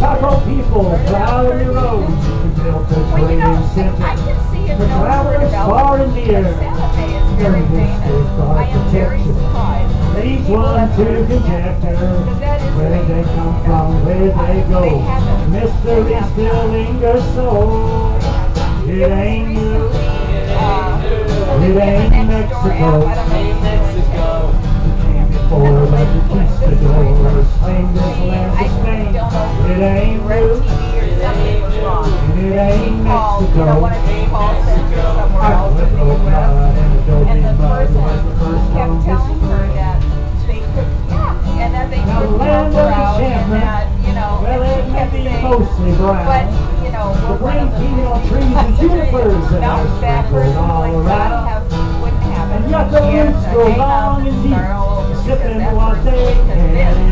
Chaco people, Valley Road, built a Well, you trading know, I center. can see it For travelers far and near. Santa Fe is very famous. I am very surprised. Each one have to heard conjecture Because that is where they come from, where they go. Mystery they have still not. lingers so. It ain't new. recently, uh, It ain't next door Mexico. app, I don't know if you Mexico. Came before like the conquistadors you know, The we're one of the tea on 50 trees and junipers that No, are that sprinkled person's all like, around. that'll have, wouldn't happen. And yet the She had roots to go hang up long and deep, start all over sipping because that what person they was convinced.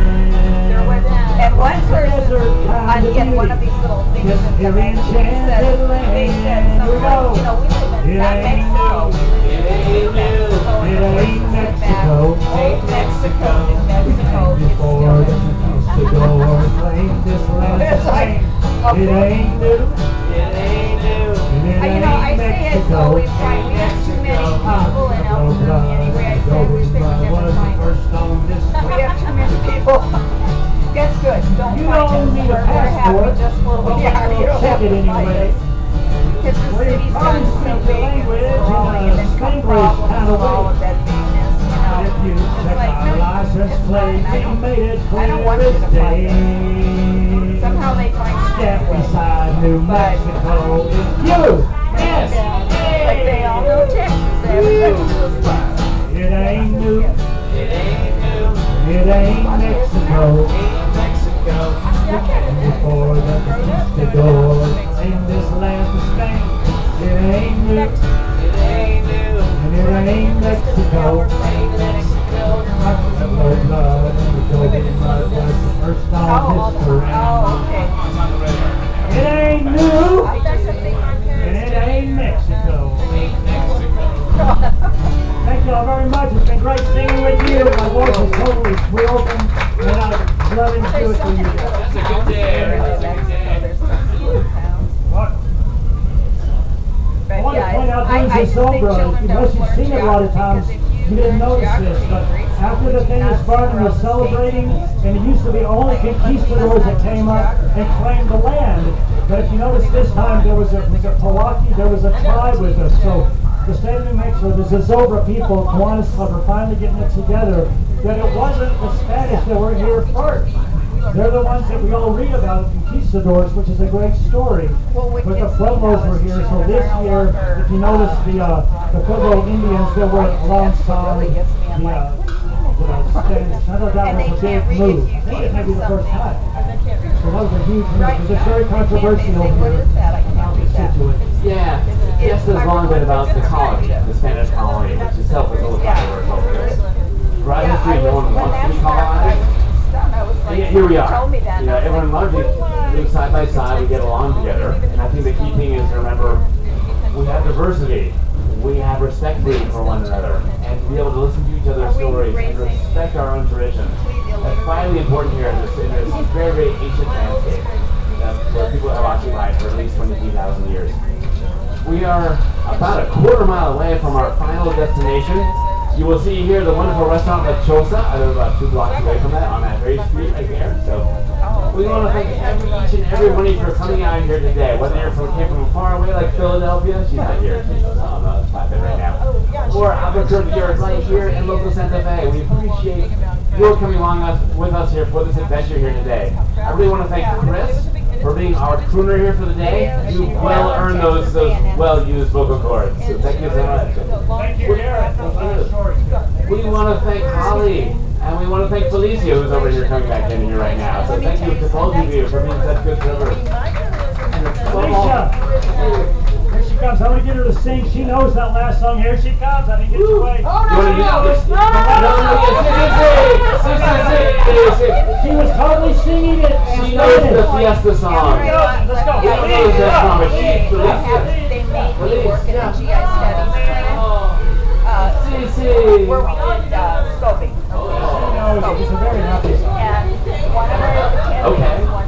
There was, can. and one person, Desert on, kind of in one of beauty. these little things Just in the here magazine, in said, Enchanted they said Land, something we go. like, you know, we live in, It not ain't Mexico, new. we live in It New ain't Mexico, and It the ain't person went back, Mexico. old Mexico, New Mexico, it's Before still the conquistadors claimed this land It's to like, Spain. It okay. ain't new. It ain't new. It Uh, You know, I ain't say it Mexico. so it's like we have too many people in Albuquerque anyway. I say wish they would never find. We have too many people. That's good. Don't You don't need a We're, we're happy passport. just where we are. You don't have it to anyway. us. Because the city's gotten so big and language growing and then come Spanglish problems with all of that bigness, you know. But if you It's like, no, it's fine. I don't- made it I don't clear want you to find us. Somehow they find Step a way. beside New Mexico you. Yes. Like they all know Texas. They haven't Texas. It ain't new. It ain't new. It ain't Mexico. Ain't Mexico. Before the conquistadors in this land to Spain. It ain't new. Thank you all very much. It's been great singing with you. My voice is totally broken, and I'm loving to do it There's for you guys. That's a good day. That's a good day. There's some little towns. What? I want to point out I, things I in just think Zobra, children unless you've learn seen it a lot of times, geography, 'cause you didn't notice this, but after the thing not was started see and was celebrating, and it used to be only conquistadors that came up and claimed the land. But if you notice this time, there was a, was a Powaki, there was a tribe with us, so the state of New Mexico, the Zozobra people, Kiwanis Club, are finally getting it together, that it wasn't the Spanish that were here first. They're the ones that we all read about, the conquistadors, which is a great story. Well, But the see Pueblos were here, so this year, if you notice, the, uh, the Pueblo Indians that were That's what alongside really the, gets me. I'm uh, the Spanish. I thought that And was a big move. I think it may be the first time. So that was a huge move, Right. because it's very controversial they say, over What here. is that? I can't read that. Situate. Yes, has long been about the colony, the Spanish colony, which itself is a little Yeah. controversial. Throughout Yeah, history, no was, one wants to be colonized. was. Like, Yeah, here we are. told me that. You know, was everyone largely what? lives side by side. We get along together, and I think the key thing is to remember we have diversity. We have respect for one another, and to be able to listen to each other's stories and respect our own traditions. That's finally important here in this, in this very, very ancient landscape where people have occupied for at least 23,000 years. We are about a quarter mile away from our final destination. You will see here the wonderful restaurant La Choza. I live about two blocks away from that on that very street right there. So we want to thank every, each and every one of you for coming out here today. Whether you're from came from far away like Philadelphia, she's not here. She's on the flatbed right now. Or Albuquerque, you're right here in local Santa Fe. We appreciate your coming along us, with us here for this adventure here today. I really want to thank Chris for being our crooner here for the day. You well earned those those well used vocal cords. So thank you so much. Thank you, Garrett. Those are the stories. We want to thank Holly and we want to thank Felicia who's over here coming back in here right now. So thank you to both of you for being such good servers. Felicia, above here she comes. I'm gonna get her to sing. She knows that last song. Here she comes. I didn't get you away. You want to do this? No, no, yes, yes, yes, yes, yes, yes. She was totally singing it. in She knows the Spanish. fiesta song. Let's go. She knows that song, but she, They Felicia. have- they made me work in the. GI studies clinic, uh, where we did, uh, scoping. She knows it. It's a very happy song. And one of our Okay. attendings one day